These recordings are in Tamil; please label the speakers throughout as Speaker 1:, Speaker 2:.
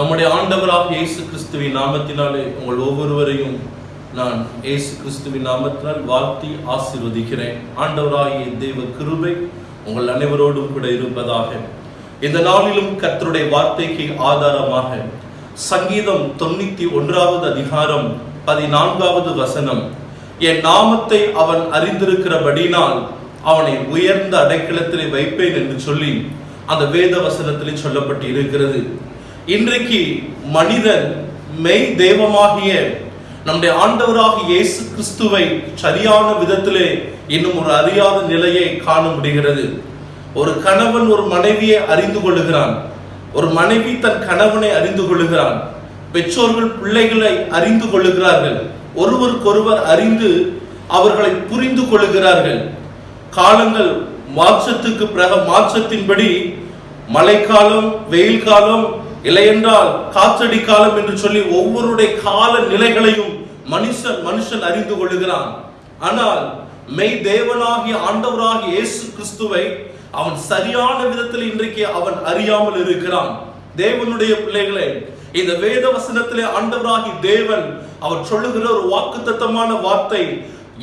Speaker 1: நம்முடைய ஆண்டவராக இயேசு கிறிஸ்துவின் நாமத்தினாலே உங்கள் ஒவ்வொருவரையும் நான் இயேசு கிறிஸ்துவின் நாமத்தினால் வாழ்த்தி ஆசிர்வதிக்கிறேன். ஆண்டவராகிய தெய்வ கிருபை உங்கள் அனைவரோடும் கூட இருப்பதாக. இந்த நாளிலும் கர்த்தருடைய வார்த்தைக்கு ஆதாரமாக சங்கீதம் தொண்ணூத்தி ஒன்றாவது அதிகாரம் பதினான்காவது வசனம். என் நாமத்தை அவன் அறிந்திருக்கிறபடினால் அவனை உயர்ந்த அடைக்கலத்திலே வைப்பேன் என்று சொல்லி அந்த வேத வசனத்திலே சொல்லப்பட்டு இருக்கிறது இன்றைக்கு மனிதன் மெய் தெய்வமாகிய நம்முடைய ஆண்டவராக இயேசு கிறிஸ்துவை சரியான விதத்திலே இன்னும் ஒரு அறியாத நிலையை காண முடிகிறது. ஒரு கணவன் ஒரு மனைவியை அறிந்து கொள்ளுகிறான். ஒரு மனைவி தன் கணவனை அறிந்து கொள்ளுகிறான். பெற்றோர்கள் பிள்ளைகளை அறிந்து கொள்ளுகிறார்கள். ஒருவருக்கொருவர் அறிந்து அவர்களை புரிந்து கொள்ளுகிறார்கள். காலங்கள் மாற்றத்துக்கு பிறகு மாற்றத்தின்படி மழைக்காலம் வெயில் காலம் இல்லையென்றால் காற்றடி காலம் என்று சொல்லி ஒவ்வொருடைய கால நிலைகளையும் மனுஷன் மனுஷன் அறிந்து கொள்ளுகிறான். ஆனால் மெய் தேவனாகிய ஆண்டவராகிய இயேசு கிறிஸ்துவை அவன் சரியான விதத்தில் இன்றைக்கு அவன் அறியாமல் இருக்கிறான். தேவனுடைய பிள்ளைகளே இந்த வேத வசனத்திலே ஆண்டவராகி தேவன் அவர் சொல்லுகிற ஒரு வாக்குத்தத்தமான வார்த்தை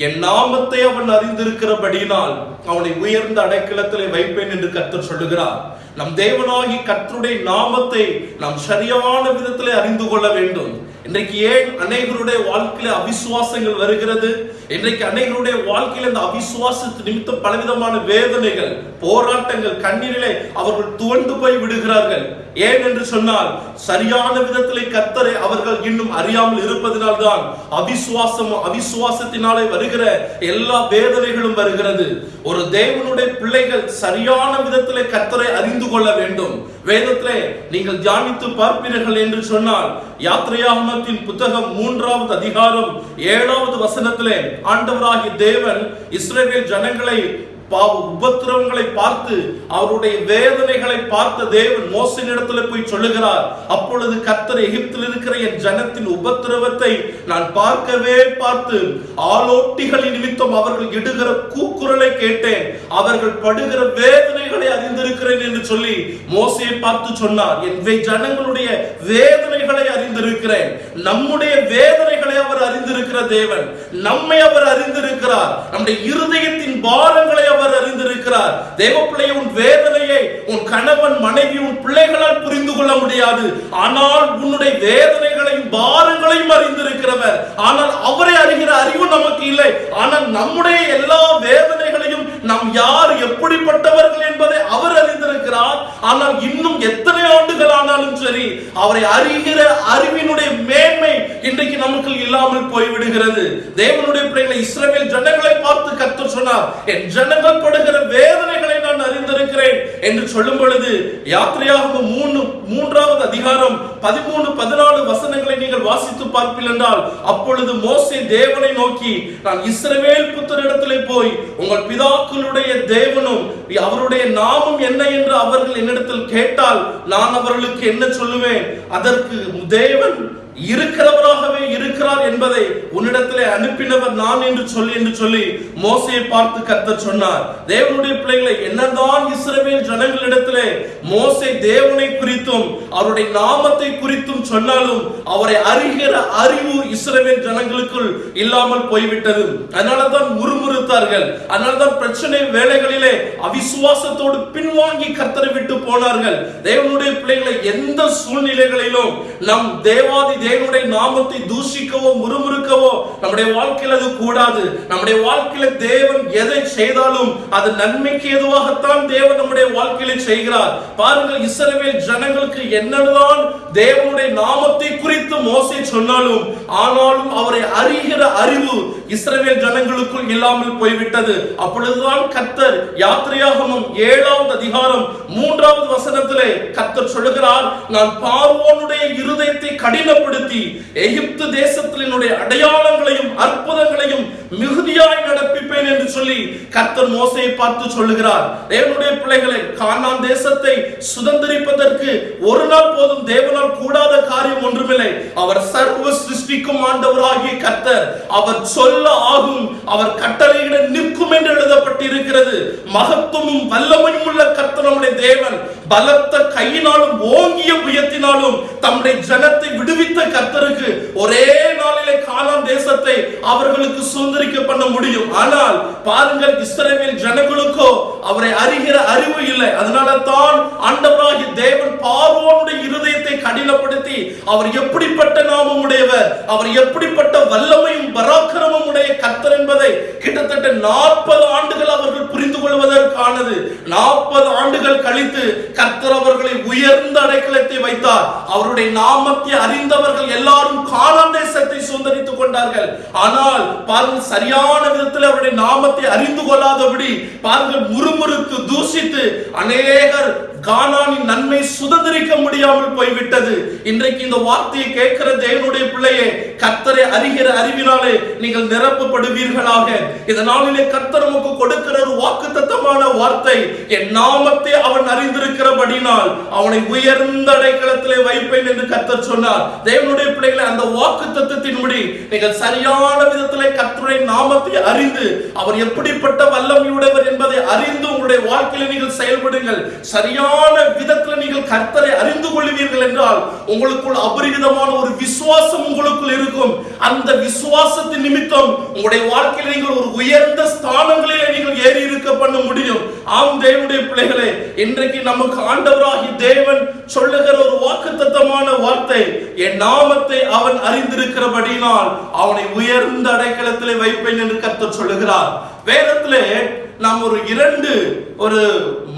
Speaker 1: என் நாமத்தை அவன் அறிந்திருக்கிறபடியினால் அவனை உயர்ந்த அடைக்கலத்திலே வைப்பேன் என்று கத்தர் சொல்லுகிறார். நம் தேவனாகி கத்தருடைய நாமத்தை நாம் சரியான விதத்திலே அறிந்து கொள்ள வேண்டும். இன்றைக்கு ஏன் அனைவருடைய வாழ்க்கையில அவிசுவாசங்கள் வருகிறது? இன்றைக்கு அனைவருடைய வாழ்க்கையில இந்த அவிசுவாசத்து நிமித்தம் பலவிதமான வேதனைகள் போராட்டங்கள் கண்ணீரிலே அவர்கள் துவண்டு போய் விடுகிறார்கள். ஏன் என்று சொன்னால் சரியான விதத்திலே கத்தரை அவர்கள் இன்னும் அறியாமல் இருப்பதனால்தான் அவிசுவாசம் அவிசுவாசத்தினாலே வருகிற எல்லா வேதனைகளும் வருகிறது. ஒரு தேவனுடைய பிள்ளைகள் சரியான விதத்திலே கத்தரை அறிந்து கொள்ள வேண்டும். வேதத்திலே நீங்கள் தியானித்து பார்ப்பீர்கள் என்று சொன்னால் யாத்திரையாகமத்தின் புத்தகம் மூன்றாவது அதிகாரம் ஏழாவது வசனத்திலே ஆண்டவராகிய தேவன் இஸ்ரேல் ஜனங்களை பாவ உபத்திரவங்களை பார்த்து அவருடைய வேதனைகளை பார்த்த தேவன் மோசனிடத்துல போய் சொல்லுகிறார் அப்பொழுது கத்தர் எகிப்தில் இருக்கிற என் ஜனத்தின் உபத்திரவத்தை நான் பார்க்கவே பார்த்து ஆலோட்டிகளின் நிமித்தம் அவர்கள் இடுகிற கூக்குரலை கேட்டேன். அவர்கள் படுகிற வேதனைகளை அறிந்திருக்கிறேன் என்று சொல்லி மோசையை பார்த்து சொன்னார். என் ஜனங்களுடைய வேதனைகளை அறிந்திருக்கிறேன். நம்முடைய வேதனைகளை அவர் அறிந்திருக்கிற தேவன். நம்மை அவர் அறிந்திருக்கிறார். நம்முடைய இருதயத்தின் பாரங்களை அவர் அறிந்திருக்கிறார். தேவப்பிள்ளை உன் வேதனையை உன் கணவன் மனைவி உன் பிள்ளைகளால் புரிந்து கொள்ள முடியாது. ஆனால் உன்னுடைய வேதனைகளையும் பாரங்களையும் அறிந்திருக்கிறவர். ஆனால் அவரை அறிகிற அறிவு நமக்கு இல்லை. ஆனால் நம்முடைய எல்லா வேதனைகளையும் நாம் யார் எப்படிப்பட்டவர்கள் என்பதை அவர் அறிந்திருக்கிறார். ஆனால் இன்னும் எத்தனை ஆண்டுகள் ஆனாலும் சரி அவரை அறிகிற அறிவினுடைய மேன்மை இன்றைக்கு நமக்கு இல்லாமல் போய்விடுகிறது. தேவனுடைய பிள்ளைகளை இஸ்ரேல் ஜனங்களை பார்த்து கத்து சொன்னார் என் ஜனங்கள் படுகிற வேதனைகளை நான் அறிந்திருக்கிறேன் என்று சொல்லும் பொழுது யாத்திரையாக மூணு மூன்றாவது அதிகாரம் பதிமூணு பதினாலு வசனங்களை நீங்கள் வாசித்து பார்ப்பீர்கள் என்றால் அப்பொழுது மோசே தேவனை நோக்கி நான் இஸ்ரவேல் புத்தரிடத்திலே போய் உங்கள் பிதா பிதாக்களுடைய தேவனும் அவருடைய நாமம் என்ன என்று அவர்கள் என்னிடத்தில் கேட்டால் நான் அவர்களுக்கு என்ன சொல்லுவேன்? அதற்கு தேவன் இருக்கிறவராகவே இருக்கிறார் என்பதை உன்னிடத்திலே அனுப்பினவர் நான் என்று சொல்லி என்று சொல்லி மோசையை பார்த்து கத்த சொன்னார். தேவனுடைய பிள்ளைகளை என்னதான் இஸ்ரவேல் ஜனங்களிடத்திலே மோசை தேவனை குறித்தும் அவருடைய நாமத்தை குறித்தும் சொன்னாலும் அவரை அறிகிற அறிவு இஸ்ரவேல் ஜனங்களுக்குள் இல்லாமல் போய்விட்டது. அதனால தான் முறுமுறுத்தார்கள். அதனால தான் பிரச்சனை வேலைகளிலே அவிசுவாசத்தோடு பின்வாங்கி கர்த்தரை விட்டு போனார்கள். தேவனுடைய பிள்ளைகளை எந்த சூழ்நிலைகளிலும் நம் தேவாதி தேவனுடைய நாமத்தை தூஷிக்கவோ முறுமுறுக்கவோ நம்முடைய வாழ்க்கையில் அது கூடாது. நம்முடைய வாழ்க்கையில தேவன் எதை செய்தாலும் அது நன்மைக்கு எதுவாகத்தான் தேவன் நம்முடைய வாழ்க்கையில செய்கிறார். பாருங்கள் இஸ்ரவேல் ஜனங்களுக்கு என்னதான் தேவனுடைய நாமத்தை குறித்து மோசை சொன்னாலும் ஆனாலும் அவரை அறிகிற அறிவு இஸ்ரவேல் ஜனங்களுக்குள் இல்லாமல் போய்விட்டது. அப்பொழுதுதான் கத்தர் யாத்திரையாகமும் ஏழாவது அதிகாரம் மூன்றாவது வசனத்திலே கத்தர் சொல்லுகிறார் நான் பார்வோனுடைய இருதயத்தை கடினப்படுத்தி எகிப்து தேசத்தில் என்னுடைய அடையாளங்களையும் அற்புதங்களையும் மிகுதியாய் நடப்பிப்பேன் என்று சொல்லி கர்த்தர் மோசையை பார்த்து சொல்லுகிறார். தேவனுடைய பிள்ளைகளை கானான் தேசத்தை சுதந்திரிப்பதற்கு ஒரு நாள் போதும் தேவனால் கூடாத காரியம் ஒன்றுமில்லை. அவர் சர்வ சிருஷ்டிக்கும் ஆண்டவராகிய கர்த்தர் அவர் சொல்ல ஆகும் அவர் கட்டளையிட நிற்கும் என்று எழுதப்பட்டிருக்கிறது. மகத்துவமும் வல்லமையும் உள்ள கர்த்தர் நம்முடைய தேவன். பலத்த கையினாலும் ஓங்கிய புயத்தினாலும் தம்முடைய ஜனத்தை விடுவித்த கர்த்தருக்கு ஒரே நாளிலே கானான் தேசத்தை அவர்களுக்கு சுதந்திரிக்க பண்ண முடியும். ஆனால் பாருங்கள் இஸ்ரவேல் ஜனங்களுக்கோ அவரை அறிகிற அறிவு இல்லை. அதனால தான் ஆண்டவராகிய தேவன் பார்வோனுடைய இருதயத்தை கடினப்படுத்தி அவர் எப்படிப்பட்ட நாமம் உடையவர் அவர் எப்படிப்பட்ட வல்லமையும் பராக்கிரமும் உடைய கர்த்தர் என்பதை கிட்டத்தட்ட நாற்பது ஆண்டுகள் அவர்கள் புரிந்து கொள்வதற்கானது நாற்பது ஆண்டுகள் கழித்து கர்த்தர் அவர்களை உயர்ந்த அடைக்கலத்தை வைத்தார். அவருடைய நாமத்தை அறிந்தவர்கள் எல்லாரும் கானான் தேசத்தை சுதந்திரித்துக் கொண்டார்கள். ஆனால் பாருங்கள் சரியான விதத்தில் அவருடைய நாமத்தை அறிந்து கொள்ளாதபடி பாருங்கள் முறுமுறுத்து தூஷித்து அநேகர் கானானின் நன்மை சுதந்திரிக்க முடியாமல் போய்விட்டது. இன்றைக்கு இந்த வார்த்தையை கேட்கிற தேவனுடைய பிள்ளையே கத்தரை அறிகிற அறிவினாலே நீங்கள் நிரப்பப்படுவீர்களாக. இதனாலே கத்தர் நமக்கு கொடுக்கிற ஒரு வாக்குத்தத்தமான வார்த்தை. என் நாமத்தை அவன் அறிந்திருக்கிறபடினால் அவனை உயர்ந்த அடைக்கலத்திலே வைப்பேன் என்று கத்தர் சொன்னார். தேவனுடைய பிள்ளைகளை அந்த வாக்கு தத்துவத்தின்படி நீங்கள் சரியான விதத்திலே கர்த்தருடைய நாமத்தை அறிந்து அவர் எப்படிப்பட்ட வல்லமையுடையவர் என்பதை அறிந்து உங்களுடைய வாழ்க்கையில நீங்கள் செயல்படுங்கள். சரியான விதத்தில் நீங்கள் கர்த்தரை அறிந்து கொள்வீர்கள் என்றால் உங்களுக்குள் அபரிவிதமான ஒரு விசுவாசம் உங்களுக்குள் இருக்கும். அந்த விசுவாசத்தின் நிமித்தம் உங்களுடைய வாழ்க்கையில் நீங்கள் ஒரு உயர்ந்த ஸ்தானங்களிலே நீங்கள் ஏறி இருக்க பண்ண முடியும். ஆம் தேவனுடைய பிள்ளைகளே இன்றைக்கு நமக்கு ஆண்டவராகி தேவன் சொல்லுகிற ஒரு வாக்குத்தத்தமான வார்த்தை என் நாமத்தை அவன் அறிந்திருக்கிறபடினால் அவனை உயர்ந்த அடைக்கலத்திலே வைப்பேன் என்று கர்த்தர் சொல்லுகிறார். வேதத்திலே நாம் ஒரு இரண்டு ஒரு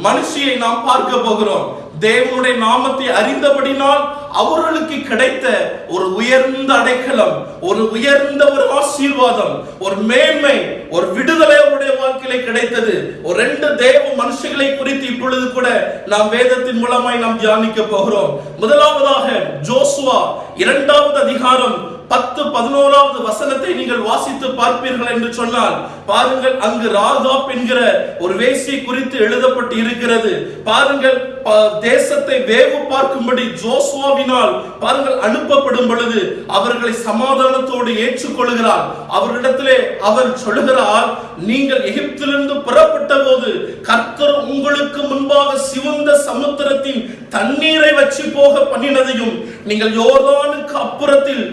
Speaker 1: மனுஷியை நாம் பார்க்க போகிறோம். தேவனுடைய நாமத்தை அறிந்தபடினால் அவர்களுக்கு கிடைத்த ஒரு உயர்ந்த அடைக்கலம் ஒரு உயர்ந்த ஒரு ஆசீர்வாதம் ஒரு மேன்மை ஒரு விடுதலை அவருடைய வாழ்க்கையில கிடைத்தது. ஒரு ரெண்டு தேவ மனுஷங்களை குறித்து இப்பொழுது கூட நாம் வேதத்தின் மூலமாய் நாம் தியானிக்க போகிறோம். முதலாவதாக ஜோசுவா இரண்டாவது அதிகாரம் பத்து பதினோராவது வசனத்தை நீங்கள் வாசித்து பார்ப்பீர்கள் என்று சொன்னால் பாருங்கள் அங்கு ராதாப் என்கிற ஒரு வேசி குறித்து எழுதப்பட்டு இருக்கிறது. பாருங்கள் தேசத்தை வேவு பார்க்கும்படி ஜோசுவாவினால் பாருங்கள் அனுப்பப்படும் பொழுது அவர்களை சமாதானத்தோடு ஏற்றுக்கொள்கிறார். அவர்களிடத்திலே அவர் சொல்லுகிறார் நீங்கள் எகிப்திலிருந்து புறப்பட்ட போது கர்த்தர் உங்களுக்கு முன்பாக சிவந்த சமுத்திரத்தின் தண்ணீரை வச்சு போக பண்ணினதையும் நீங்கள் யோர்தானுக்கு அப்புறத்தில்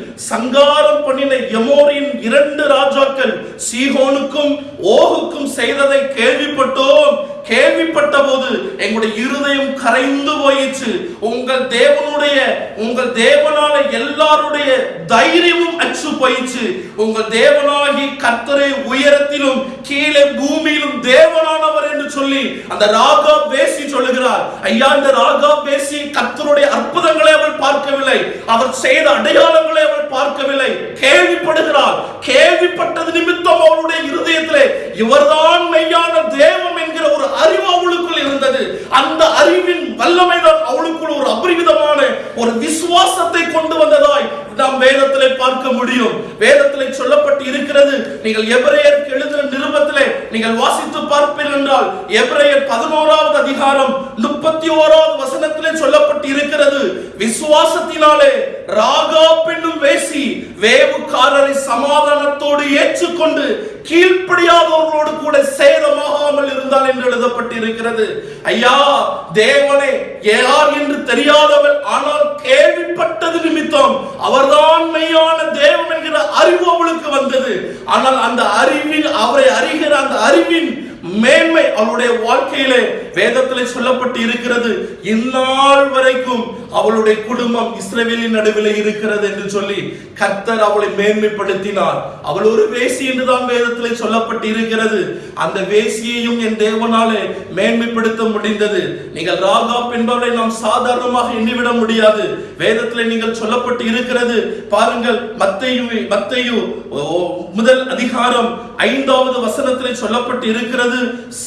Speaker 1: சங்காரம் பண்ணின எமோரின் இரண்டு ராஜாக்கள் சீகோனுக்கும் ஓகுக்கும் செய்ததை கேள்விப்பட்டோம். கேள்விப்பட்ட போது எங்களுடைய இருதயம் கரைந்து போயிடுச்சு உங்கள் தேவனுடைய உங்கள் தேவனால எல்லாருடைய தைரியமும் அச்சு போயிடுச்சு உங்கள் தேவனாகி கர்த்தரை உயரத்திலும் கீழே பூமியிலும் தேவனானவர் என்று சொல்லி அந்த ராகா பேசி சொல்லுகிறார். ஐயா இந்த ராகா பேசி கர்த்தருடைய அற்புதங்களை அவள் பார்க்கவில்லை. அவர் செய்த அடையாளங்களை அவள் பார்க்கவில்லை. கேள்விப்படுகிறார் கேள்விப்பட்டது நிமித்தம் அவளுடைய இருதயத்திலே. இவர்தான் மெய்யான தேவ என்கிற ஒரு அறிவு அவளுக்குள் இருந்தது அந்த அறிவின் வல்லமைதான் அவளுக்குள் ஒரு அபரிவிதமான ஒரு விசுவாசத்தை கொண்டு வந்ததாய் நாம் வேதத்திலே பார்க்க முடியும். வேதத்திலே சொல்லப்பட்டு இருக்கிறது நீங்கள் எபிரேயருக்கு எழுதின நிருபத்திலே நீங்கள் வாசித்து பார்ப்பீர்கள் என்றால் எபிரேயர் பதினோராவது அதிகாரம் முப்பத்தி ஓராவது வசனத்திலே சொல்லப்பட்டு இருக்கிறது. விசுவாசத்தினாலே ராகா பெண்ணும் வேசி வேவுக்காரரை சமாதானத்தோடு ஏற்றுக்கொண்டு கீழ்ப்படியாதவர்களோடு கூட சேதமாகாமல் இருந்தால் என்று எழுதப்பட்டிருக்கிறது. ஐயா தேவனே யார் என்று தெரியாதவர் ஆனால் கேள்விப்பட்டது நிமித்தம் அவர்தான் மெய்யான தேவன் என்கிற அறிவு அவளுக்கு வந்தது. ஆனால் அந்த அறிவில் அவரை அறிகிற அந்த அறிவின் மேன்மை அவளுடைய வாழ்க்கையிலே வேதத்திலே சொல்லப்பட்டு இருக்கிறது. இந்நாள் வரைக்கும் அவளுடைய குடும்பம் இஸ்ரவேலின் நடுவில் இருக்கிறது என்று சொல்லி கர்த்தர் அவளை மேன்மைப்படுத்தினார். அவள் ஒரு வேசி என்றுதான் வேதத்திலே சொல்லப்பட்டு இருக்கிறது. அந்த வேசியையும் என் தேவனாலே மேன்மைப்படுத்த முடிந்தது. நீங்கள் ராகா என்பவரை நாம் சாதாரணமாக எண்ணிவிட முடியாது. வேதத்திலே நீங்கள் சொல்லப்பட்டு இருக்கிறது. பாருங்கள் மத்தையு மத்தையு ஓ, முதல் அதிகாரம் ஐந்தாவது வசனத்திலே சொல்லப்பட்டு இருக்கிறது.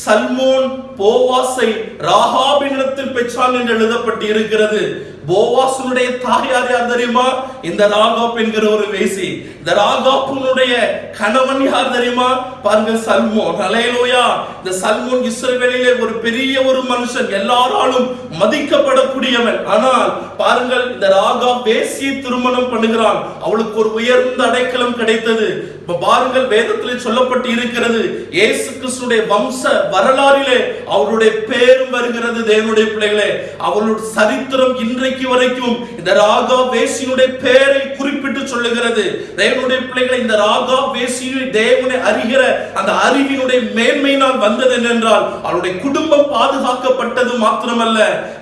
Speaker 1: சல்மோன் போவாசை ராகாபினிடத்தில் பெற்றான் என்று எழுதப்பட்டு இருக்கிறது போவாசனுடைய தாயார் யார் தெரியுமா? இந்த ராகாப் என்கிற ஒரு வேசி. இந்த ராகாப்புனுடைய கணவன் யார் தெரியுமா? பாருங்க சல்மோன். அலையலோயா. இந்த சல்மோன் இஸ்ரவேலிலே ஒரு பெரிய ஒரு மனுஷன். எல்லாராலும் மதிக்கப்படக்கூடியவன். ஆனால் பாருங்கள் இந்த ராகா வேசி திருமணம் பண்ணுகிறான். அவளுக்கு ஒரு உயர்ந்த அடைக்கலம் கிடைத்தது. இப்ப பாருங்கள் வேதத்தில் சொல்லப்பட்டு இருக்கிறது இயேசு கிறிஸ்துடைய வம்ச வரலாறிலே அவருடைய பேரும் வருகிறது தேவனுடைய பிள்ளைகளே. அவளுடைய சரித்திரம் இன்றைக்கு வரைக்கும் இந்த ராகா வேசியுடைய பெயரை குறிப்பிட்டு சொல்லுகிறது. தேவனுடைய பிள்ளைகளை இந்த ராகா வேசியை தேவனை அறிகிற அந்த அறிவினுடைய மேன்மையினால் வந்தது என்றால் அவருடைய குடும்பம் பாதுகாக்கப்பட்டது மாத்திரமல்ல.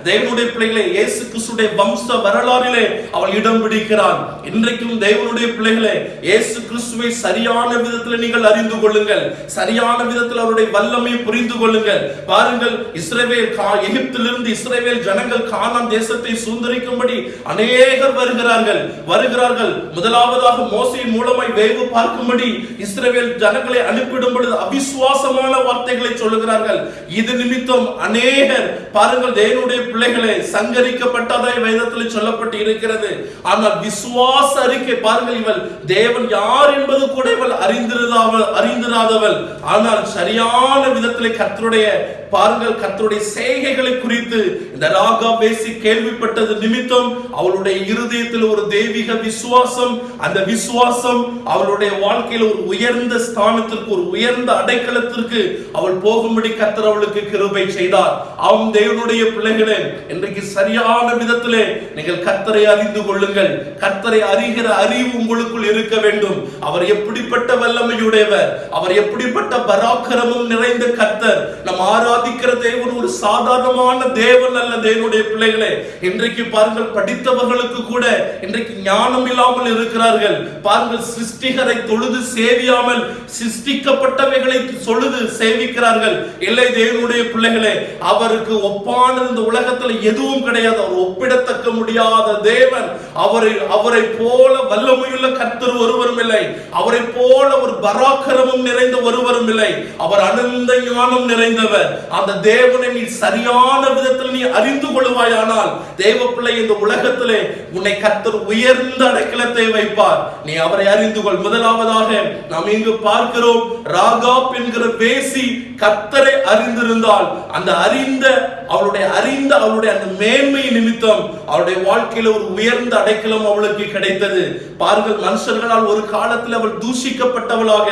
Speaker 1: தேவனுடைய பிள்ளைகளை இயேசு கிறிஸ்துடைய வம்ச வரலாறிலே அவள் இடம் பிடிக்கிறான். இன்றைக்கும் தேவனுடைய பிள்ளைகளை இயேசு கிறிஸ்துவை சரியான விதத்தில் நீங்கள் அறிந்து கொள்ளுங்கள். சரியான விதத்தில் அவருடைய வல்லமை புரிந்து கொள்ளுங்கள். பாருங்கள் இஸ்ரேவேல் எகிப்திலிருந்து இஸ்ரேவேல் ஜனங்கள் கானான் தேசத்தை சூழ்ந்து சுதந்திரிக்கும்படி அநேகர் வருகிறார்கள். வருகிறார்கள். முதலாவதாக மோசையின் மூலமாய் வேவு பார்க்கும்படி இஸ்ரேல் ஜனங்களை அனுப்பிடும் பொழுது அவிசுவாசமான வார்த்தைகளை சொல்லுகிறார்கள். இது நிமித்தம் அநேகர் பாருங்கள் தேவனுடைய பிள்ளைகளை சங்கரிக்கப்பட்டதாய் வேதத்தில் சொல்லப்பட்டு இருக்கிறது. ஆனால் விசுவாச அறிக்கை பாருங்கள் இவள் தேவன் யார் என்பது கூட இவள் அறிந்திருந்தாவள் அறிந்திராதவள். ஆனால் சரியான விதத்தில் கத்தருடைய பாருங்கள் கத்தருடைய செய்கைகளை குறித்து இந்த ராகா பேசி கேள்விப்பட்டது நிமித்தம் அவளுடைய இருதயத்தில் ஒரு தெய்வீக விசுவாசம். அந்த விசுவாசம் அவளுடைய வாழ்க்கையில் ஒரு உயர்ந்த ஸ்தானத்திற்கு ஒரு உயர்ந்த அடைக்கலத்திற்கு அவள் போகும்படி கத்தர் அவளுக்கு கிருபை செய்தார். அவன் தேவனுடைய பிள்ளைகளே இன்றைக்கு சரியான விதத்திலே நீங்கள் கத்தரை அறிந்து கொள்ளுங்கள். கத்தரை அறிகிற அறிவு உங்களுக்குள் இருக்க வேண்டும். அவர் எப்படிப்பட்ட வல்லமையுடையவர் அவர் எப்படிப்பட்ட பராக்கிரமம் நிறைந்த கத்தர் நம் ஆராதிக்கிற தேவன் ஒரு சாதாரணமான தேவன் அல்ல தேவனுடைய பிள்ளைகளே. இன்றைக்கு இன்றைக்கு பாருங்கள் படித்தவர்களுக்கு கூட இன்றைக்கு ஞானம் இல்லாமல் இருக்கிறார்கள். பாருங்கள் சிருஷ்டிகரை தொழுது சேவியாமல் சிருஷ்டிக்கப்பட்டவைகளை தொழுது சேவிக்கிறார்கள். இல்லை தேவனுடைய பிள்ளைகளே அவருக்கு ஒப்பான இந்த உலகத்துல எதுவும் கிடையாது. அவர் ஒப்பிடத்தக்க முடியாத தேவன். அவரை அவரை போல வல்லமையுள்ள கர்த்தர் ஒருவரும் இல்லை. அவரை போல ஒரு பராக்கிரமம் நிறைந்த ஒருவரும் இல்லை. அவர் அனந்த ஞானம் நிறைந்தவர். அந்த தேவனை நீ சரியான விதத்தில் நீ அறிந்து கொள்வாயானால் தேவ பிள்ளை இந்த உலகத்திலே உன்னை கத்தர் உயர்ந்த அடைக்கலத்தை வைப்பார். நீ அவரை அறிந்து கொள். முதலாவதாக நாம் இங்கு பார்க்கிறோம் ராகாப் என்கிற பேசி கத்தரை அறிந்திருந்தால் அந்த அறிந்த அவளுடைய அறிந்த அவளுடைய அந்த மேன்மை நிமித்தம் அவளுடைய வாழ்க்கையில ஒரு உயர்ந்த அடைக்கலம் அவளுக்கு கிடைத்தது. பாருங்கள் மனுஷர்களால் ஒரு காலத்தில் அவள் தூஷிக்கப்பட்டவளாக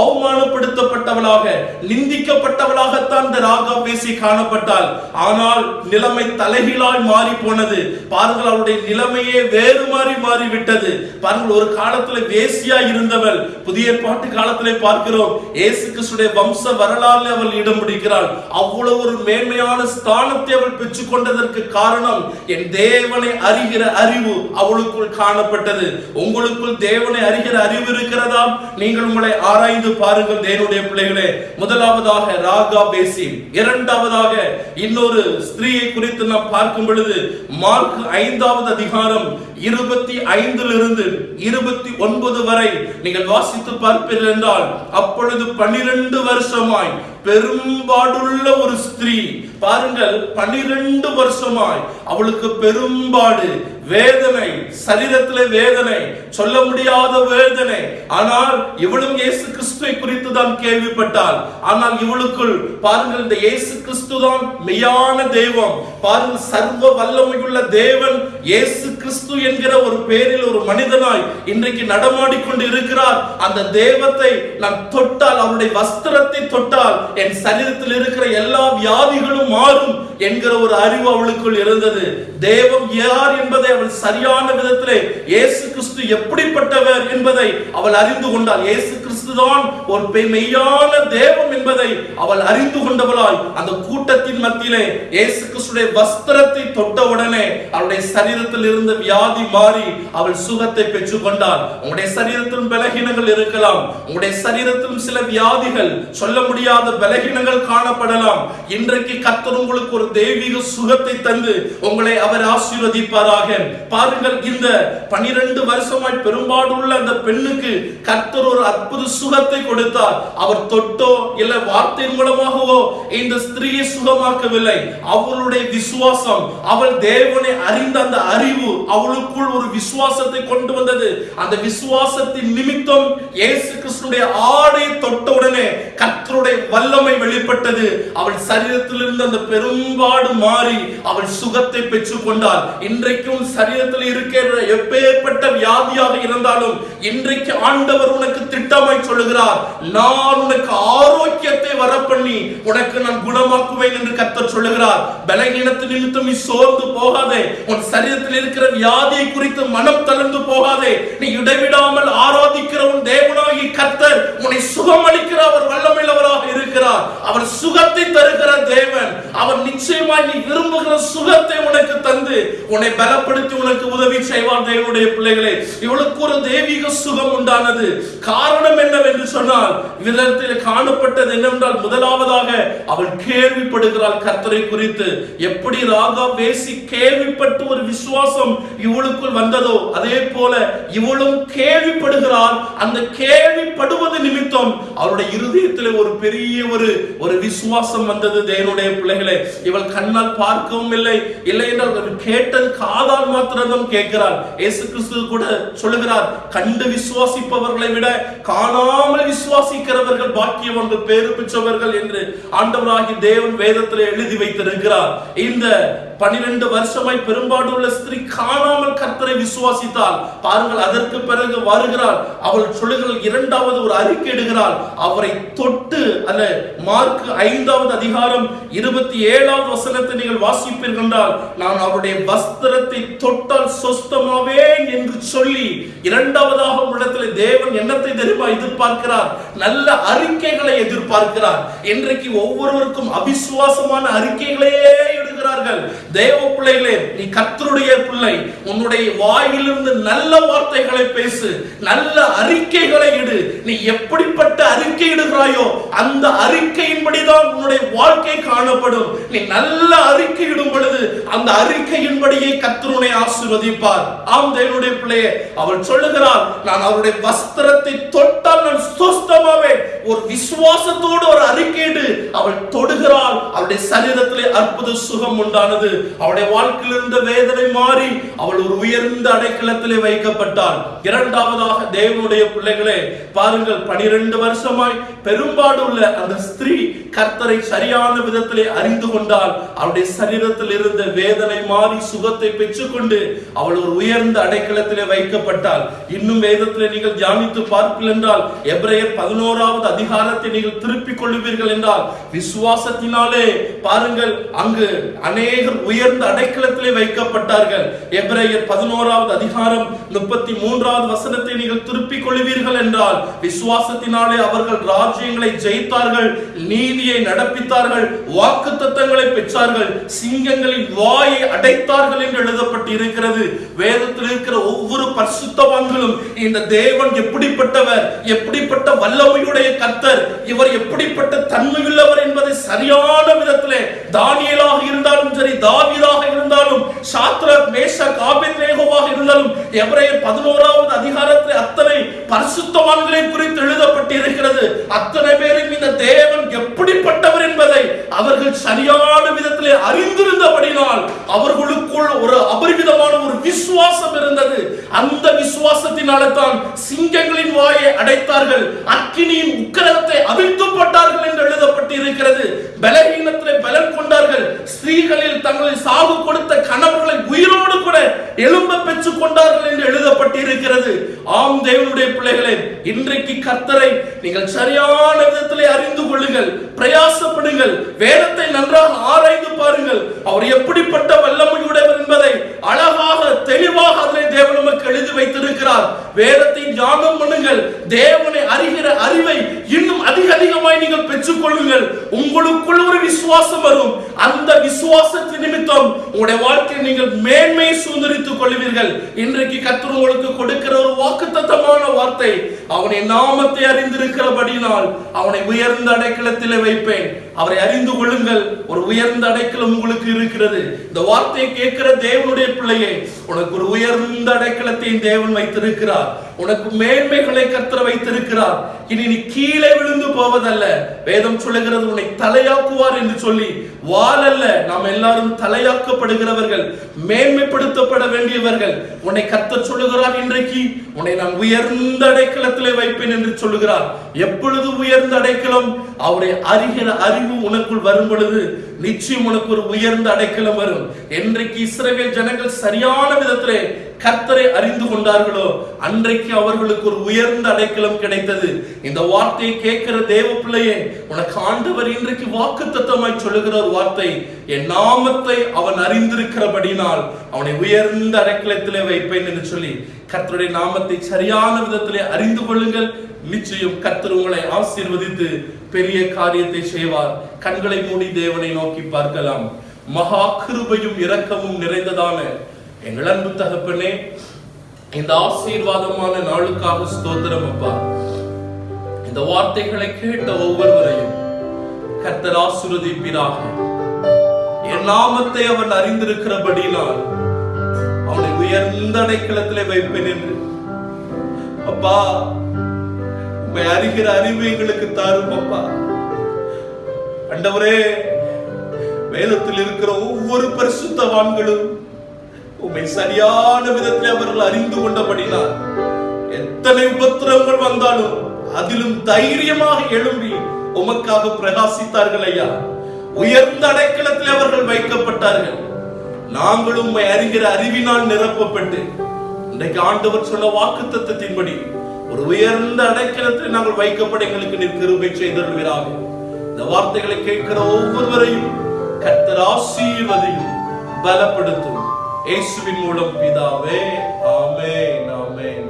Speaker 1: அவமானப்படுத்தப்பட்டவளாக நிந்திக்கப்பட்டவளாகத்தான் இந்த ராகா பேசி காணப்பட்டாள். ஆனால் நிலைமை தலைகீழாய் மாறி போனது. பாருங்கள் அவளுடைய நிலைமையே வேறு மாறி மாறிவிட்டது. பாருங்கள் ஒரு காலத்துல வேசியா இருந்தவள். புதிய பாட்டு காலத்திலே பார்க்கிறோம் ஏசு கிறிஸ்துடைய வம்ச வரலாறு அவள் இடம் பிடிக்கிறாள்? அவ்வளவு ஒரு மேன்மையான ஸ்தானத்தை அவள் பெற்றுக் கொண்டதற்கு காரணம் என் தேவனை அறிகிற அறிவு அவளுக்குள் காணப்பட்டது. உங்களுக்குள் தேவனை அறிகிற அறிவு இருக்கிறதா? நீங்கள் உங்களை ஆராய்ந்து பாருங்கள் தேவனுடைய பிள்ளைகளே. முதலாவதாக ராகா பேசி இரண்டாவதாக இன்னொரு ஸ்திரீயை குறித்து நாம் பார்க்கும் பொழுது மார்க் ஐந்தாவது அதிகாரம் இருபத்தி ஐந்திலிருந்து இருபத்தி ஒன்பது வரை நீங்கள் வாசித்து பார்ப்பீர்கள் என்றால் அப்பொழுது பன்னிரண்டு வருஷமாய் பெரும்பாடுள்ள ஒரு ஸ்திரீ பாருங்கள் பனிரெண்டு வருஷமாய் அவளுக்கு பெரும்பாடு வேதனை சரீரத்திலே வேதனை சொல்ல முடியாத வேதனை. ஆனால் இவளும் இயேசு கிறிஸ்துவை குறித்து தான் கேள்விப்பட்டாள். ஆனால் இவளுக்குள் பாருங்கள் இந்த இயேசு கிறிஸ்து தான் மெய்யான தெய்வம். பாருங்கள் சர்வ வல்லமையுள்ள தேவன் இயேசு கிறிஸ்து என்கிற ஒரு பேரில் ஒரு மனிதனாய் இன்றைக்கு நடமாடிக்கொண்டு இருக்கிறார். அந்த தெய்வத்தை நான் தொட்டால் அவருடைய வஸ்திரத்தை தொட்டால் என் சரீரத்தில் இருக்கிற எல்லா வியாதிகளும் மாறும் என்கிற ஒரு அறிவு அவளுக்குள் இருந்தது. தேவம் யார் என்பதை அவள் சரியான விதத்திலே இயேசு கிறிஸ்து எப்படிப்பட்டவர் என்பதை அவள் அறிந்து கொண்டாள். இயேசு கிறிஸ்து தான் ஒரு மெய்யான தேவம் என்பதை அவள் அறிந்து கொண்டவளாய். அந்த கூட்டத்தின் மத்தியிலே இயேசு கிறிஸ்துடைய வஸ்திரத்தை தொட்ட உடனே அவளுடைய சரீரத்தில் இருந்த வியாதி மாறி அவள் சுகத்தை பெற்றுக் கொண்டாள். உங்களுடைய சரீரத்திலும் பலகீனங்கள் இருக்கலாம். உங்களுடைய சரீரத்திலும் சில வியாதிகள் சொல்ல முடியாத பலகீனங்கள் காணப்படலாம். இன்றைக்கு கத்தர் உங்களுக்கு ஒரு தெய்வீக சுகத்தை தந்து உங்களை அவர் ஆசீர்வதிப்பாராக. பாருங்கள் இந்த பனிரெண்டு வருஷமாய் பெரும்பாடுள்ள அந்த பெண்ணுக்கு கர்த்தர் ஒரு அற்புத சுகத்தை கொடுத்தார். அவர் தொட்டோ இல்ல வார்த்தையின் மூலமாகவோ இந்த ஸ்திரீயை சுகமாக்கவில்லை. அவளுடைய விசுவாசம் அவள் தேவனை அறிந்த அந்த அறிவு அவளுக்குள் ஒரு விசுவாசத்தை கொண்டு வந்தது. அந்த விசுவாசத்தின் நிமித்தம் இயேசு கிறிஸ்துடைய ஆடை தொட்ட உடனே கர்த்தருடைய வல்லமை வெளிப்பட்டது. அவள் சரீரத்தில் இருந்த அந்த பெரும்பாடு மாறி அவள் சுகத்தை பெற்று ஏற்றுக்கொண்டால் இன்றைக்கும் சரீரத்தில் இருக்கிற எப்பேற்பட்ட வியாதியாக இருந்தாலும் இன்றைக்கு ஆண்டவர் உனக்கு திட்டமாய் சொல்லுகிறார் நான் உனக்கு ஆரோக்கியத்தை வர பண்ணி உனக்கு நான் குணமாக்குவேன் என்று கர்த்தர் சொல்லுகிறார். பலகீனத்து நிமித்தம் நீ சோர்ந்து போகாதே உன் சரீரத்தில் இருக்கிற வியாதியை குறித்து மனம் தளர்ந்து போகாதே. நீ இடைவிடாமல் ஆராதிக்கிற உன் தேவனாகி கத்தர் உன்னை சுகமளிக்கிற அவர் வல்லமில்லவராக இருக்கிறார். அவர் சுகத்தை தருகிற தேவன். அவர் நிச்சயமாய் நீ விரும்புகிற சுகத்தை உனக்கு தந்து உன்னை பலப்படுத்தி உனக்கு உதவி செய்வார் தேவனுடைய பிள்ளைகளே. இவளுக்கு ஒரு தெய்வீக சுகம் உண்டானது. காரணம் என்னவென்று சொன்னால் விதத்தில் காணப்பட்டது என்னவென்றால் முதலாவதாக அவள் கேள்விப்படுகிறாள் கர்த்தரை குறித்து. எப்படி ராகா பேசி கேள்விப்பட்டு ஒரு விசுவாசம் இவளுக்குள் வந்ததோ அதே போல இவளும் கேள்விப்படுகிறாள். அந்த கேள்விப்படுவது நிமித்தம் அவருடைய இருதயத்தில் ஒரு பெரிய ஒரு ஒரு விசுவாசம் வந்தது தேவனுடைய பிள்ளைகளே. இவள் கண்ணால் பார்க்கவும் இல்லை. இல்லை என்றால் அவள் கேட்டது காதால் மாத்திரம் கேட்கிறார். ஏசு கிறிஸ்து கூட சொல்லுகிறார் கண்டு விசுவாசிப்பவர்களை விட காணாமல் விசுவாசிக்கிறவர்கள் பாக்கியவர்கள் பேரு பெற்றவர்கள் என்று ஆண்டவராகி தேவன் வேதத்தில் எழுதி வைத்திருக்கிறார். இந்த பனிரெண்டு வருஷமாய் பெரும்பாடுள்ள ஸ்திரீ காணாமல் கர்த்தரை விசுவாசித்தால் பாருங்கள் அதற்கு பிறகு வருகிறார். அவள் சொல்லுகிறாள் இரண்டாவது ஒரு அறிக்கை இடுகிறாள் அவரை தொட்டு அல்ல மார்க் ஐந்தாவது அதிகாரம் இருபத்தி ஏழாவது வசனத்தை நீங்கள் வாசிப்பீர்கள் என்றால் நான் அவருடைய வஸ்திரத்தை தொட்டால் சொஸ்தமாவே என்று சொல்லி இரண்டாவதாக உங்களிடத்தில் தேவன் என்னத்தை தெரியுமா எதிர்பார்க்கிறார்? நல்ல அறிக்கைகளை எதிர்பார்க்கிறார். இன்றைக்கு ஒவ்வொருவருக்கும் அவிசுவாசமான அறிக்கைகளையே இடுகிறார்கள் தேவ பிள்ளைகளே நீ கத்தருடைய பிள்ளை. உன்னுடைய வாயிலிருந்து நல்ல வார்த்தைகளை பேசு. நல்ல அறிக்கைகளை இடு. நீ எப்படிப்பட்ட அறிக்கை இடுகிறாயோ அந்த அறிக்கையின்படிதான் உன்னுடைய வாழ்க்கை காணப்படும். நீ நல்ல அறிக்கை இடும் பொழுது அந்த அறிக்கையின்படியே கத்தருனை ஆசிர்வதிப்பார். ஆம் தேவனுடைய பிள்ளையே அவள் சொல்லுகிறாள் நான் அவருடைய வஸ்திரத்தை தொட்டால் நான் சுஸ்தமாவேன். ஒரு விசுவாசத்தோடு ஒரு அறிக்கையிடு அவள் தொடுகிறாள் அவளுடைய சரீரத்திலே அற்புத சுகம் உண்டானது. அவளுடைய வாழ்க்கையில் இருந்த வேதனை மாறி அவள் ஒரு உயர்ந்த அடைக்கலத்திலே வைக்கப்பட்டாள். இரண்டாவதாக தேவனுடைய பிள்ளைகளே பாருங்கள் பனிரெண்டு வருஷமாய் பெரும்பாடு உள்ள அந்த ஸ்திரீ கர்த்தரை சரியான விதத்திலே அறிந்து கொண்டால் அவருடைய சரீரத்தில் இருந்த வேதனை மாறி சுகத்தை பெற்றுக்கொண்டு அவள் ஒரு உயர்ந்த அடைக்கலத்திலே வைக்கப்பட்டால் இன்னும் வேதத்திலே நீங்கள் தியானித்து பார்ப்பீர்கள் என்றால் எப்ரையர் பதினோராவது அதிகாரத்தை நீங்கள் திருப்பிக் கொள்ளுவீர்கள் என்றால் விசுவாசத்தினாலே பாருங்கள் அங்கு அநேகர் உயர்ந்த அடைக்கலத்திலே வைக்கப்பட்டார்கள். எப்ரையர் பதினோராவது அதிகாரம் முப்பத்தி மூன்றாவது வசனத்தை நீங்கள் திருப்பிக் கொள்வீர்கள் என்றால் விசுவாசத்தினாலே அவர்கள் ராஜ்யங்களை ஜெயித்தார்கள் நீதியை நடப்பித்தார்கள் வாக்கு தத்தங்களை பெற்றார்கள் சிங்கங்களின் வாயை அடைத்தார்கள் என்று எழுதப்பட்டு இருக்கிறது வேதத்தில் இருக்கிற ஒவ்வொரு பரிசுத்தவான்களும் இந்த தேவன் எப்படிப்பட்டவர் எப்படிப்பட்ட வல்லமையுடைய கத்தர் இவர் எப்படிப்பட்ட தன்மையுள்ளவர் என்பதை சரியான விதத்திலே தானியலாக இருந்தாலும் சரி தாவிதாக இருந்தாலும் சாத்ரக் மேஷ ஆபேத்நேகோவாக இருந்தாலும் எபிரேயர் பதினோராவது அதிகாரத்தில் அத்தனை பரிசுத்தவான்களை குறித்து எழுதப்பட்டு இருக்கிறது அத்தனை பேர் பேரும் இந்த தேவன் எப்படிப்பட்டவர் என்பதை அவர்கள் சரியான விதத்திலே அறிந்திருந்தபடினால் அவர்களுக்குள் ஒரு அபரிமிதமான ஒரு விசுவாசம் இருந்தது. அந்த விசுவாசத்தினால தான் சிங்கங்களின் வாயை அடைத்தார்கள். அக்கினியின் உக்கரத்தை அவிழ்த்து என்று எழுதப்பட்டு இருக்கிறது பலகீனத்திலே பலன் கொண்டார்கள். ஸ்திரீகளில் தங்களை சாவு கொடுத்த கணவர்களை உயிரோடு கூட எழும்ப பெற்றுக் கொண்டார்கள் என்று எழுதப்பட்டிருக்கிறது. ஆம் தேவனுடைய பிள்ளைகளே இன்றைக்கு கர்த்தரை நீங்கள் சரியான விதத்தில் அறிந்து கொள்ளுங்கள். பிரயாசப்படுங்கள். வேதத்தை நன்றாக ஆராய்ந்து பாருங்கள். அவர் எப்படிப்பட்ட வல்லமையுடையவர் என்பதை அழகாக தெளிவாக அதிலே தேவன் நமக்கு எழுதி வைத்திருக்கிறார். வேதத்தை தியானம் பண்ணுங்கள். தேவனை அறிகிற அறிவை இன்னும் அதிக அதிகமாய் நீங்கள் பெற்றுக்கொள்ளுங்கள். உங்களுக்குள் ஒரு விசுவாசம் வரும். அந்த விசுவாசத்தின் நிமித்தம் உங்களுடைய வாழ்க்கையை நீங்கள் மேன்மையை சுதந்திரித்துக் கொள்வீர்கள். இன்றைக்கு கர்த்தர் உங்களுக்கு கொடுக்கிற ஒரு வாக்குத்தத்தமான வார்த்தை அவனை நாமத்தை அறிந்திருக்கிறபடியினால் அவனை உயர்ந்த அடைக்கலத்திலே வைப்பேன் அவரை அறிந்து கொள்ளுங்கள். ஒரு உயர்ந்த அடைக்கலம் உங்களுக்கு இருக்கிறது. இந்த வார்த்தையை கேட்கிற தேவனுடைய பிள்ளையே உனக்கு ஒரு உயர்ந்த அடைக்கலத்தை தேவன் வைத்திருக்கிறார். உனக்கு மேன்மைகளை கத்திர வைத்திருக்கிறார். இனி நீ கீழே விழுந்து போவதல்ல. வேதம் சொல்லுகிறது உன்னை தலையாக்குவார் என்று சொல்லி வாழல்ல நாம் எல்லாரும் தலையாக்கப்படுகிறவர்கள் மேன்மைப்படுத்தப்பட வேண்டியவர்கள். உன்னை கத்த சொல்லுகிறார் இன்றைக்கு உன்னை நான் உயர்ந்த அடைக்கலத்திலே வைப்பேன் என்று சொல்லுகிறார். எப்பொழுது உயர்ந்த அடைக்கலம்? அவரை அறிகிற அறிவு உனக்குள் வரும் பொழுது நிச்சயம் உனக்கு ஒரு உயர்ந்த அடைக்கலம் வரும். என்றைக்கு இஸ்ரேல் ஜனங்கள் சரியான விதத்திலே கர்த்தரை அறிந்து கொண்டார்களோ? அன்றைக்கு அவர்களுக்கு ஒரு உயர்ந்த அடைக்கலம் கிடைத்தது. இந்த வார்த்தையை கேட்கிற தேவ பிள்ளையே உனக்கு ஆண்டவர் இன்றைக்கு வாக்கு தத்துவமாய் சொல்லுகிற ஒரு வார்த்தை என் நாமத்தை அவன் அறிந்திருக்கிறபடினால் அவனை உயர்ந்த அடைக்கலத்திலே வைப்பேன் என்று சொல்லி கர்த்தருடைய நாமத்தை சரியான விதத்திலே அறிந்து கொள்ளுங்கள். நிச்சயம் கர்த்தர் உங்களை ஆசீர்வதித்து பெரிய காரியத்தை செய்வார். கண்களை மூடி தேவனை நோக்கி பார்க்கலாம். மகா கிருபையும் இரக்கமும் நிறைந்ததான எங்கள் அன்பு தகப்பனே இந்த ஆசீர்வாதமான நாளுக்காக ஸ்தோத்திரம் அப்பா. இந்த வார்த்தைகளை கேட்ட ஒவ்வொருவரையும் கர்த்தர் ஆசீர்வதிப்பீராக. என் நாமத்தை அவன் அறிந்திருக்கிறபடினால் அவனை உயர்ந்த அடைக்கலத்திலே வைப்பேன் என்று. அப்பா உண்மை அறிகிற அறிவு எங்களுக்கு தாரும் அப்பா. அண்டவரே வேதத்தில் இருக்கிற ஒவ்வொரு பரிசுத்தவான்களும் உண்மை சரியான விதத்தில் அவர்கள் அறிந்து கொண்டபடினால் எத்தனை உபத்திரங்கள் வந்தாலும் அதிலும் தைரியமாக எழும்பி உமக்காக பிரகாசித்தார்கள் ஐயா. உயர்ந்த அடைக்கலத்தில் அவர்கள் வைக்கப்பட்டார்கள். நாங்களும் உம்மை அறிகிற அறிவினால் நிரப்பப்பட்டு இன்றைக்கு ஆண்டவர் சொன்ன வாக்கு தத்துவத்தின்படி ஒரு உயர்ந்த அடைக்கலத்தில் நாங்கள் வைக்கப்பட எங்களுக்கு நீர் கிருபை செய்தருள்வீராக இந்த வார்த்தைகளை கேட்கிற ஒவ்வொருவரையும் கர்த்தர் ஆசீர்வதையும் பலப்படுத்தும். இயேசுவின் மூலம் பிதாவே. ஆமென் ஆமென்.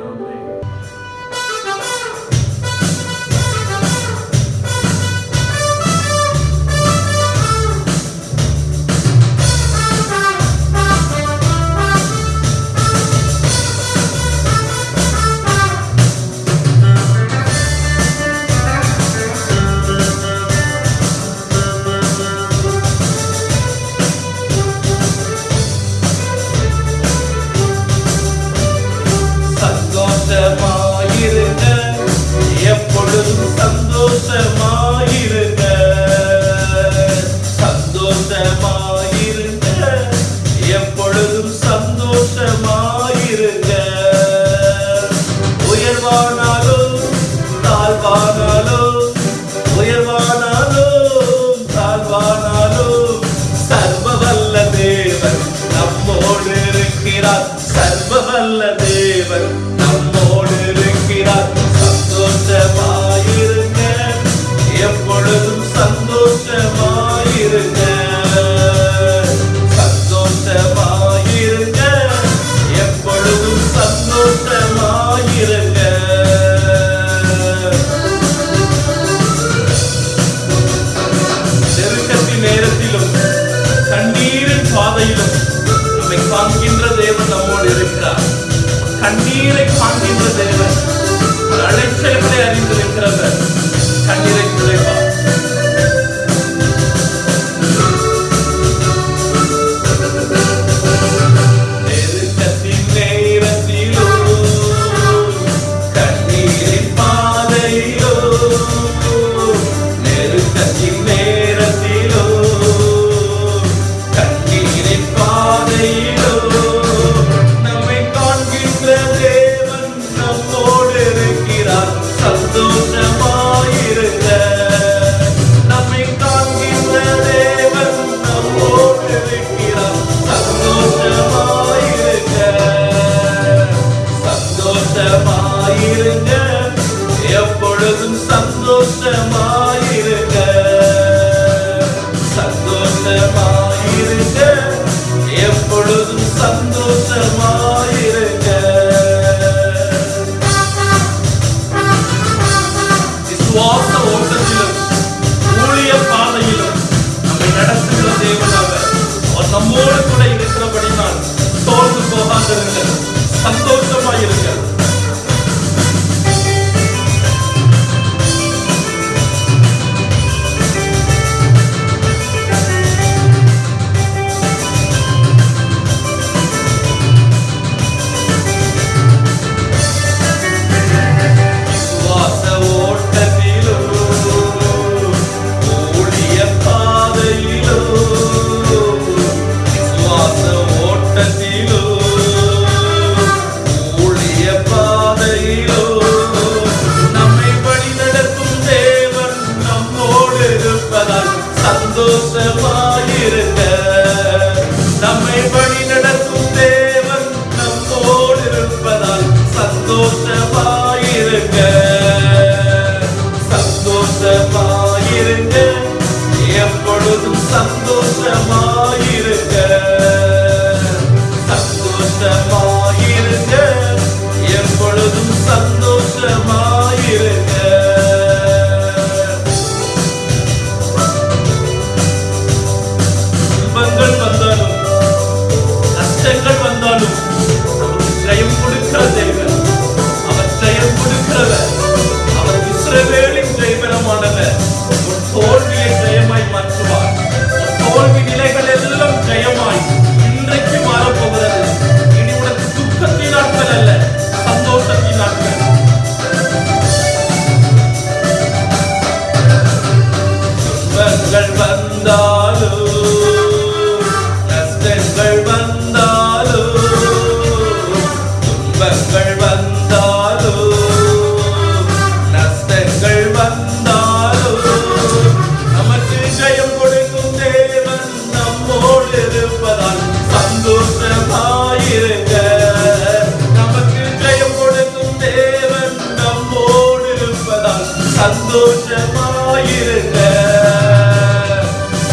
Speaker 1: சந்தோஷமாயிருங்க.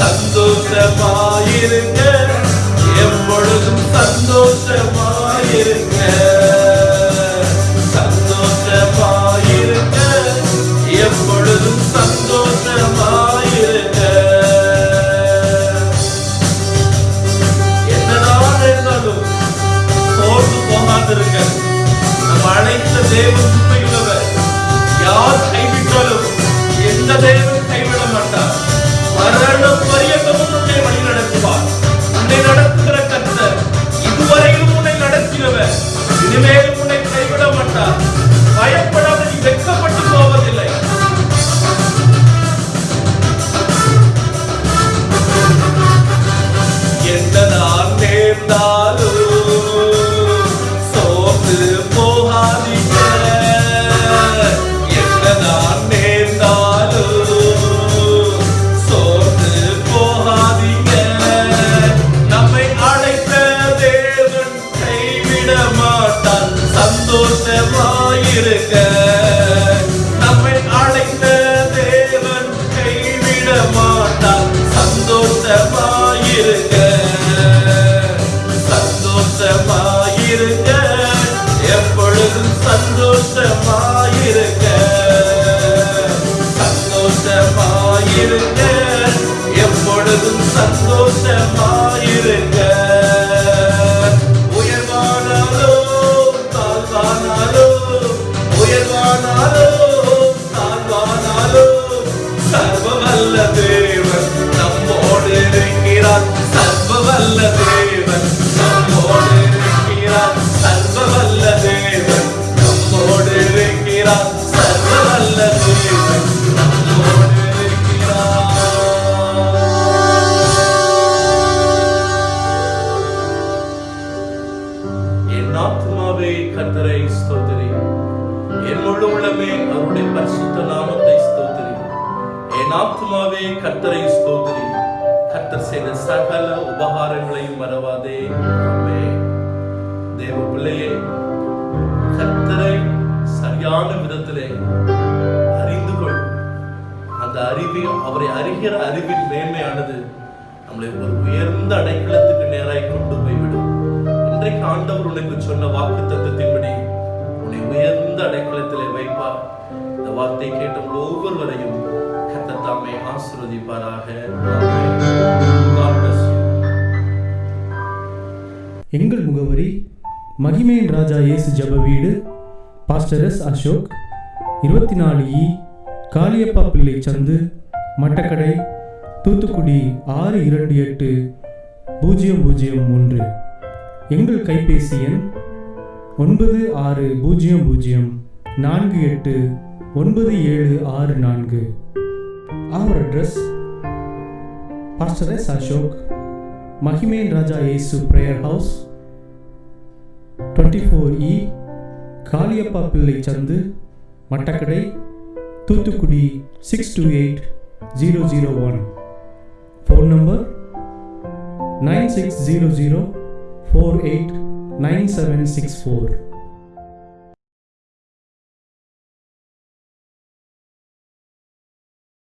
Speaker 1: சந்தோஷமாயிருங்க. எப்பொழுதும் சந்தோஷமாயிருங்க. சந்தோஷமாயிருங்க. எப்பொழுதும் சந்தோஷமாயிருங்க. என்னதான் இருந்தாலும் சோர்ந்து போகாதிருங்க. நம்ம அழைத்த தேவன் yourself, are you?
Speaker 2: எங்கள் முகவரி மகிமையின் ராஜா இயேசு ஜெப வீடு பாஸ்டர் எஸ் அசோக் இருபத்தி நாலு இ காளியப்பா பிள்ளை சந்து மட்டக்கடை தூத்துக்குடி ஆறு இரண்டு எட்டு பூஜ்ஜியம் பூஜ்ஜியம் ஒன்று. எங்கள் கைபேசி எண் ஒன்பது ஆறு பூஜ்ஜியம் பூஜ்ஜியம் நான்கு எட்டு ஒன்பது ஏழு ஆறு நான்கு. அவர் address pastor S Ashok மகிமேன் Raja Yesu prayer house twenty four E Kaliappa Pillai சந்து Mattakadai Thoothukudi six two eight zero zero one phone number nine six zero zero four eight nine seven six four